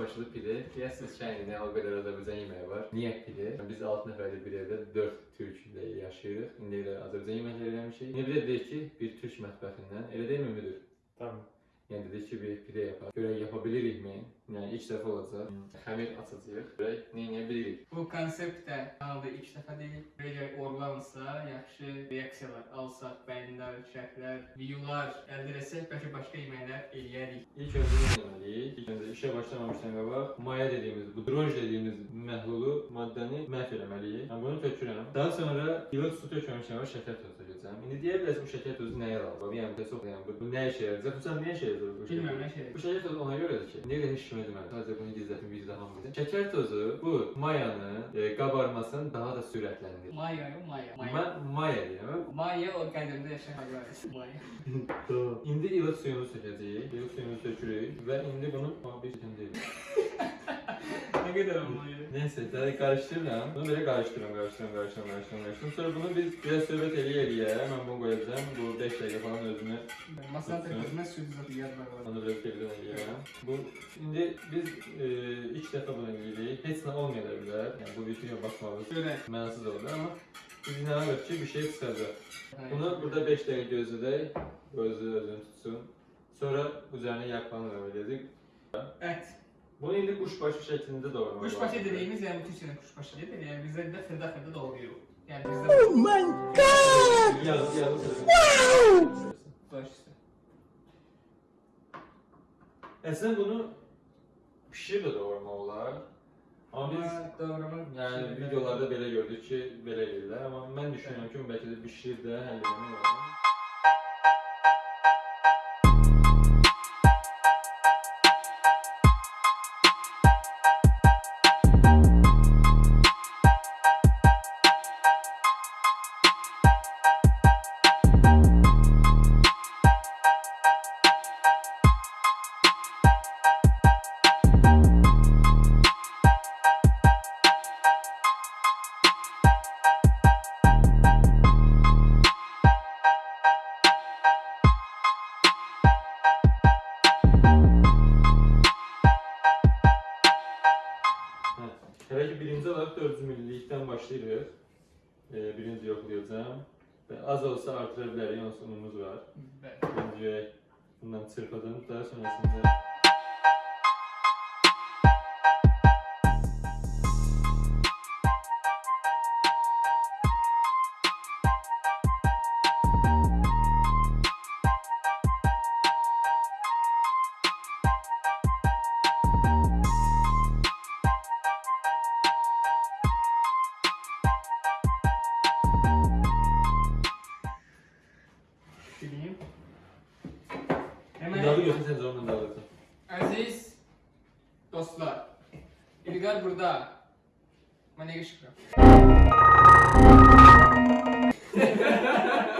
çalışacağıq. Quşbaşılı pide. Deyəsiniz ki, yəni nə o qədər Azərbaycan yeməyi var. Niyə pide? Biz 6 nəfərlik bir evdə 4 türk ilə yaşayırıq. İndi elə Azərbaycan yeməkləri eləmişik. İndi bir də deyək ki, bir türk mətbəxindən. Elə deyilmi müdür? Tamam. Yəni dedik ki, bir pide yapaq. Görək yapa bilirikmi? Yəni ilk dəfə olacaq. Xəmir açacağıq. Görək nə edə bilirik. Bu konsept də kanalda ilk dəfə deyil. Əgər orlansa, yaxşı reaksiyalar alsaq, bəyənlər, şərhlər, videolar əldə etsək, bəlkə başqa yeməklər eləyərik. İlk öncə nə etməliyik? İlk öncə işə başlamamışdan qabaq maya dediyimiz, bu droj dediyimiz məhlulu maddəni məhv eləməliyik. Yəni bunu tökürəm. Daha sonra ilıq su sonra şəkər tökəcəm. İndi deyə bilərsiniz bu şəkər tozu nəyə lazımdır? Yəni çox yəni bu, nə işə yarayacaq? Bu sən nə işə yarayacaq? bu şəkər Bilmirəm nə şey. Bu şəkər ona görədir ki, də heç demədim. Sadəcə bunu gizlətim vicdanım bilir. Şəkər tozu bu mayanın e, qabarmasını daha da sürətləndirir. Maya, Maya, Maya. Mən maya deyirəm. Maya o qədimdə yaşayan hayvan. Maya. Tamam. İndi ilıq suyumuzu sökəcəyik. İlıq suyumuzu sökürük və indi bunu bir çətin deyil. Ne gider ama. Neyse tadı karıştırdım. Bunu böyle karıştırıyorum, karıştırıyorum, karıştırıyorum, karıştırıyorum, karıştırıyorum. Sonra bunu biz biraz şöyle teli eliye hemen bunu koyacağım. Bu 5 dakika falan özüne Masada tutsun. kızmaz sürdü zaten yer var. Onu biraz teli eliye. Bu şimdi biz e, ilk defa bunu giydik. Hepsine olmuyorlar. Yani bu videoya bakmamız. Şöyle. Mensiz oldu ama biz inanmıyoruz bir şey kısacak. Bunu burada 5 dakika gözü de gözü özünü tutsun. Sonra üzerine yakmanı öyle. Evet. Bunu yine kuşbaşı şeklinde doğruyor. Kuşbaşı dediğimiz yani bütün sene kuşbaşı dedi. Yani bizde de fırda fırda doğruyor. Yani bizde... Oh my god! Yazı yazı Wow! Baş üstü. Aslında e bunu pişir de doğurmalılar. Ama biz doğrama yani videolarda belə gördük ki, belə yerlər. Amma mən düşünürəm ki, belki de pişir de həll edilmək. Herhangi birinci olarak 400 millilikten başlıyoruz. Ee, birinci yoklayacağım. Ve az olsa artırabilir. Yansımımız var. Evet. Birinciye bundan çırpadın. Daha sonrasında... Dalga götürseniz oradan dalga götür. Aziz dostlar. İlgar burada. Manege şükran.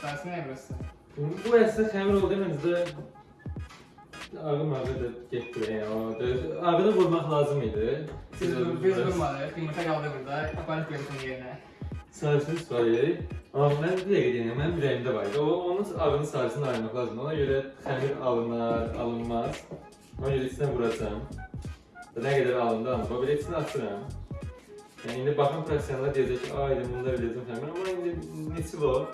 Sarısı ne burası? Bu əslində xəmir oldu məncə ağım ağı da getdi ya. Ağını vurmaq lazım idi. Siz biz vurmadıq. Yumurta qaldı burada. Aparıb koyuyorsun yerine. Sarısını istifadəyik. Amma mən bir dəqiqə deyim, mənim ürəyimdə var idi. O, onun ağını sarısını ayırmaq lazımdır. Ona görə xəmir alınar, alınmaz. Ona görə içinə vuracam. Nə qədər alındı alındı. Belə içini açıram. Yəni indi baxın professionallar deyəcək ki, ay bunda biləcəm xəmir. Amma indi neçə var?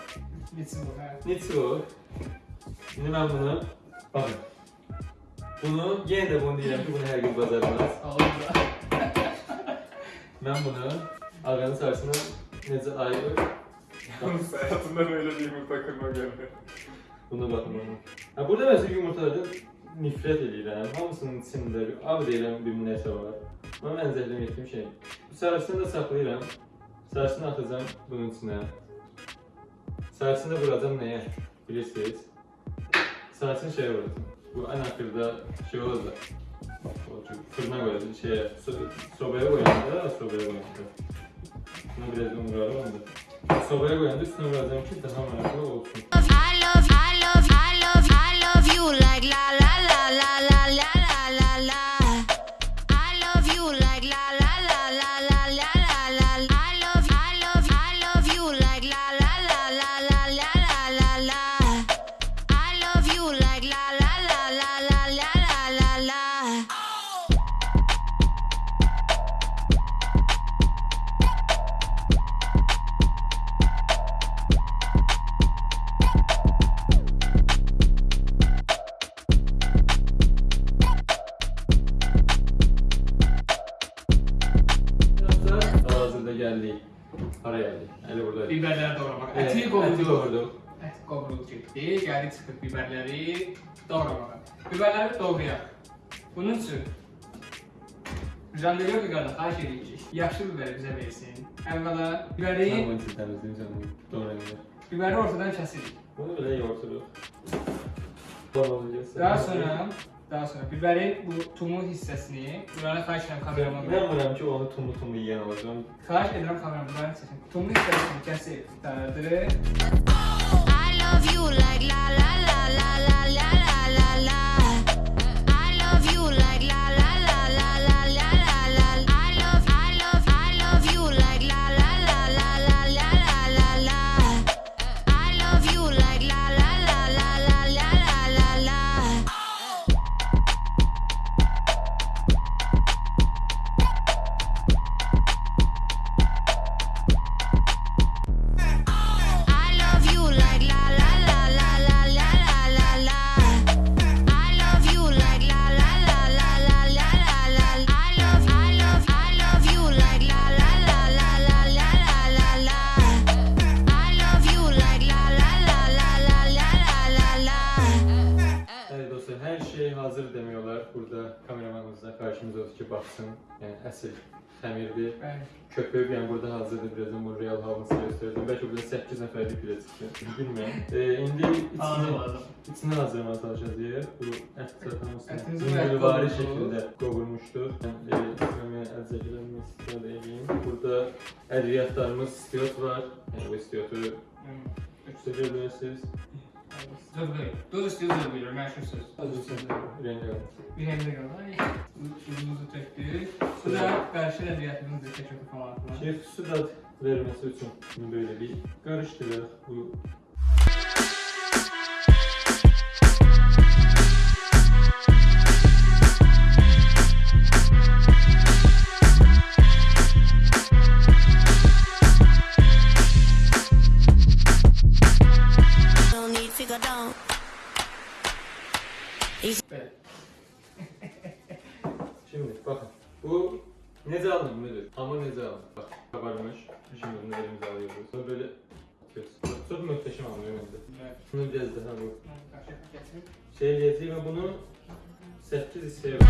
Bitsin bu. Ha. Neçə var? İndi mən bunu, baxın. Bunu, yenə də bunu deyirəm ki, bunu hər gün bacarmaz. Da. Mən bunu ağanın sarısını necə ayırır? Hayatımda böyle bir yumurta kırma geldi. Buna baxın ona. Ha burada məsələn yumurtalardan nifrət edirəm. Hamısının içində bir ağ deyilən bir nəsə var. Mən zəhləm etdiyim şey. Sarısını da saxlayıram. Sarısını atacağam bunun içinə. Da vuracam nəyə? Bilirsiniz? Sarısını şeyə vuracam. Bu ən axırda şey olacaq. Fırına qoyacaq, şeyə, so- sobaya qoyanda, sobaya qoyanda. Bunu biraz da vurarım. Sobaya qoyanda üstünə vuracam ki, daha maraqlı olsun. I love, I love, I love, I love you like la la la la అల్లి పడేయాలి అది కూడా బిబర్లర్ doğramak. Eti kovurduk. doğurduk. Evet, kavrulup çektik. Geldik sıkıp biberleri doğramak. Biberleri doğrayalım. Bunun için Jandarma bir kadar her şey diyecek. Yaşlı biberi bize versin. Evvela biberi, Tamam temizleyeyim sen bunu. Doğrayabilir. biberi ortadan keselim. Bunu bile yoğurtulur. Tamam Daha sonra daha sonra biberin bu tumu hissəsini buranı xahiş edirəm kameraman. Bilmirəm ki, onu tumu tumu yiyen olacağım. Xahiş edirəm kameraman buranı çəkin. Tumu hissəsini kəsib dağıdırıq. I love you like la la la la la Nəsir, Xəmirli, Köpük, yəni burada hazırda birazdan bu real havasını göstərəcəm. Bəlkə burada 8 nəfərlik bilə çıxır, bilmirəm. E, indi içini, içini hazırlamağa çalışacağıq. Bu ət zaten olsun. Züngülvari şəkildə qovurmuşdu. Yəni, e, içməmə əzəcələrimi istifadə edeyim. Burada ədviyyatlarımız istiot var. Yəni, bu istiyotu üçdə görmüyorsunuz. Zövq verir. Döz istiyor zövq verir. Məşhur söz. Özür söz verir. Ürəyində qalır. Ürəyində qalır. suyumuzu tökdük. Su da qarışıq əməliyyatımızı çəkirik falan. Şef su da verməsi üçün bunu belə bir qarışdırırıq. Bu Evet. Nezalı müdür? Ama nezalı. Bak kabarmış. Şimdi bunu elimize alıyoruz. Sonra böyle yapıyoruz. Çok muhteşem anlıyor bende. Evet. Bunu biraz daha bu. Şey getireyim ve bunu 8 istiyorum.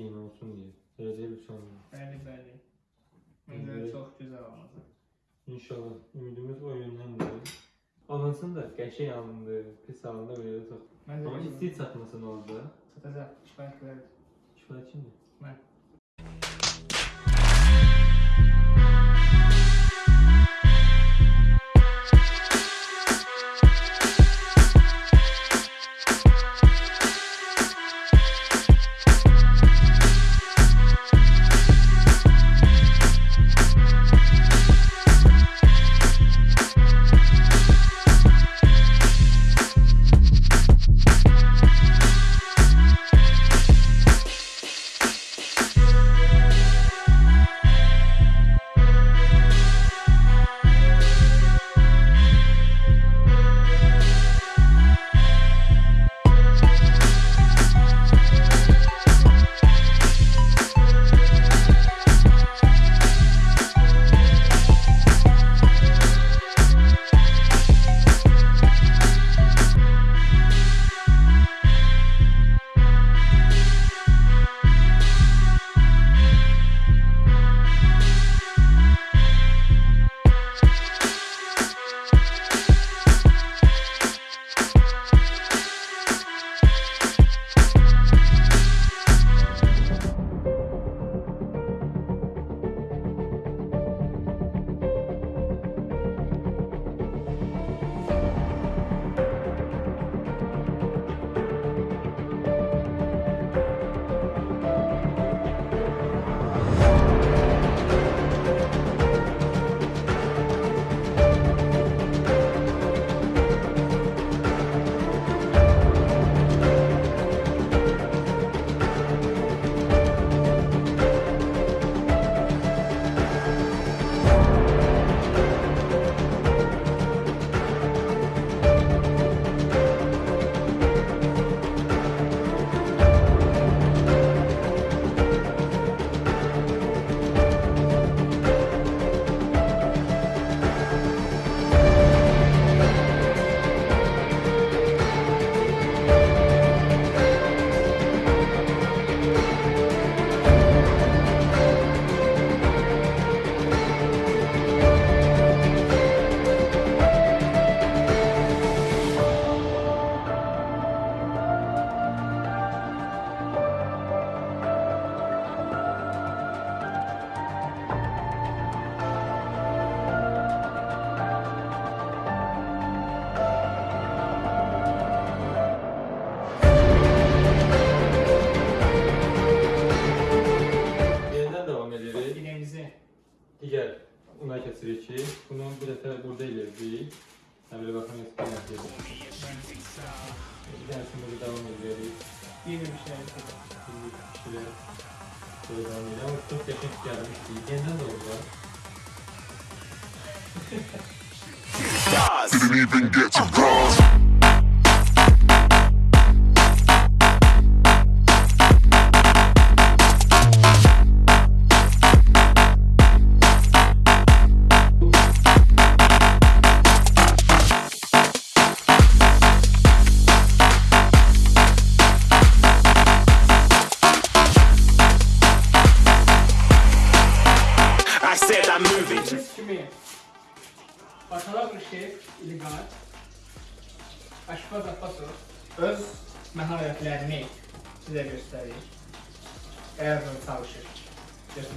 Eyni olsun deyə. Gələcək bir son. Bəli, bəli. Məncə çox gözəl olacaq. İnşallah ümidimiz o yöndəndir. Alınsın da qəşəng alındı, pis alındı belə də çox. Məncə Amma gözəl. istəyir çatmasın orada. çatacaq. Kifayət qədər. Kifayət kimdir? Mən.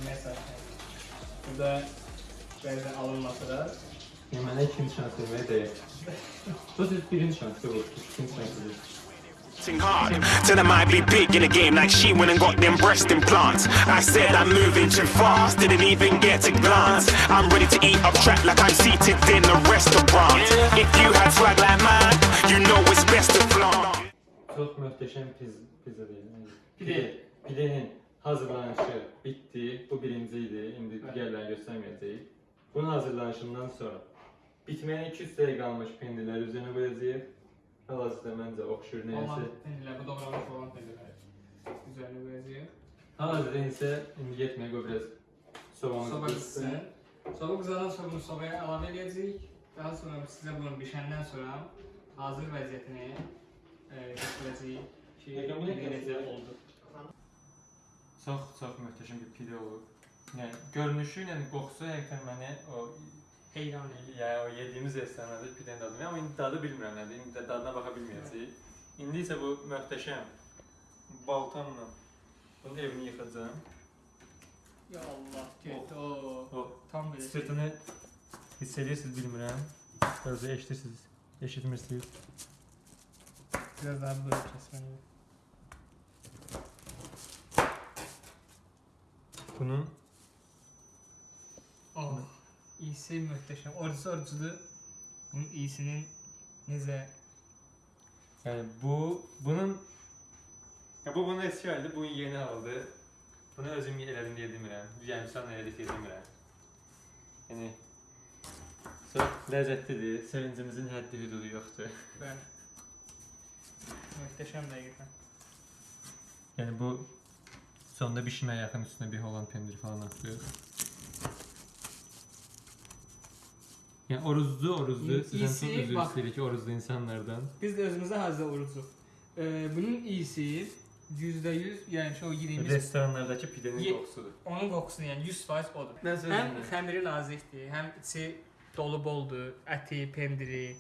Götürməyə çalışır. Burada bəzən alınmasa da Hemen ikinci şans vermeye değer. Bu siz birinci şansı bu. İkinci şansı değil. Hard. Tell them I'd be big in the game like she went and got them breast implants. I said I'm moving too fast, didn't even get a glance. I'm ready to eat up track like I'm seated in a restaurant. If you had swag like mine, you know it's best to flaunt. Çok muhteşem pizza değil. Yani Pide. Pidenin hazırlanışı bitti. Bu birinciydi. Şimdi Evet. diğerlerini göstermeyeceğiz. Bunun hazırlanışından sonra bitmeye 200 dəqiqə qalmış pendirləri üzerine qoyacağıq. Hal-hazırda məncə oxşur olan nəyəsə. pendirlər, bu doğramış olan pendirlər üzərinə qoyacağıq. Hal-hazırda isə indi getməyə qoy biraz soğanı Soba qızsın. Soba qızadan sonra bunu sobaya əlavə edəcəyik. Daha sonra sizə bunu bişəndən sonra hazır vəziyyətini e, göstərəcəyik ki, necə oldu. Çox çox möhtəşəm bir pide olub. Yəni görünüşü ilə qoxusu həqiqətən məni o Heyran edir. ya o yediyimiz restoranda pidenin dadını amma indi dadı bilmirəm nədir. İndi də dadına baxa bilməyəcəyik. İndi isə bu möhtəşəm baltamla bunun evini yıxacağam. Ya Allah, getdi o. O Tam belə. şey. sırtını hiss edirsiniz bilmirəm. Özü eşidirsiniz, eşitmirsiniz. Biraz daha böyle kesmeli. bunun. Abi iyisi muhteşem. Orası orcudu. Bunun iyisinin neze. Yani bu bunun ya bu bunu eski halde bunun yeni aldı. Bunu özüm eledim diye demiren. Yani sana eledik diye demiren. Yani çok lezzetlidir. Sevincimizin haddi hüdudu yoktu. Ben. Muhteşem gerçekten. Yani bu sonda bişməyə yaxın üstünə bir Holland pendiri falan atıyor. Yəni oruzlu, oruzlu. İyi- Sizdən çox iyisi üzr bax- istəyirik oruzlu insanlardan. Biz də özümüzə hazır orucuq. Ee, bunun iyisi %100 yəni ki o yediyimiz Restoranlardakı pidenin Ye- qoxusudur. onun qoxusu yəni 100% odur. Mən Həm sözüm. xəmiri nazikdir, həm içi dolu boldur, əti, pendiri,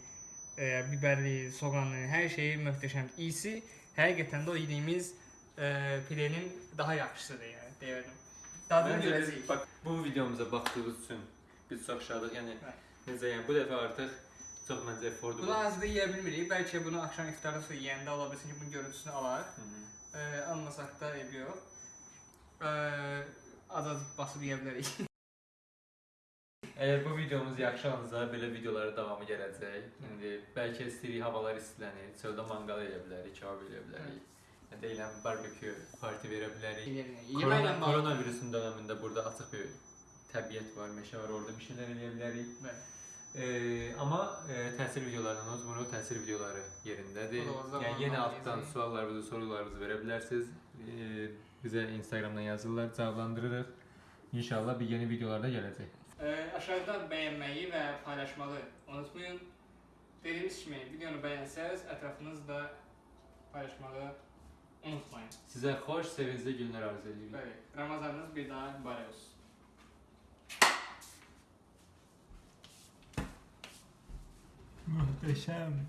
e, bibəri, soğanı, hər şeyi möhtəşəmdir. İyisi həqiqətən də o yediyimiz e, pidenin daha yəni deyərdim. Dadını Məncə görəcəyik. biz bax bu videomuza baxdığınız üçün biz çox şadıq. Yəni Bəli. necə yəni bu dəfə artıq çox məncə affordable. Bunu hazırda yeyə bilmirik. Bəlkə bunu axşam iftardan sonra yeyəndə ola bilsin ki, bunun görüntüsünü alar. Hı -hı. E, almasaq da eybi yox. E, az-az basıb yeyə bilərik. Əgər bu videomuz yaxşılansa belə videoların davamı gələcək. İndi bəlkə istəyirik havalar istilənir, çöldə manqal edə bilərik, kebab edə bilərik. Yəni deyilən barbekü parti verə bilərik. Korona, koronavirusun dövründə burada açıq bir təbiət var, meşə var, orada bir şeylər eləyə bilərik. Bəli. Ee, amma e, təsir videolarından unutmayın, o təsir videoları yerindədir. Yəni yenə altdan suallarınızı, sorularınızı verə bilərsiniz. Ee, bizə Instagramdan yazırlar, cavablandırırıq. İnşallah bir yeni videolarda gələcək. Ee, aşağıda bəyənməyi və paylaşmağı unutmayın. Dediyimiz kimi videonu bəyənsəz ətrafınızda paylaşmağı unutmayın. Sizə xoş, sevincli günlər arzu edirik. Bəli, Ramazanınız bir daha mübarək olsun. Möhtəşəm.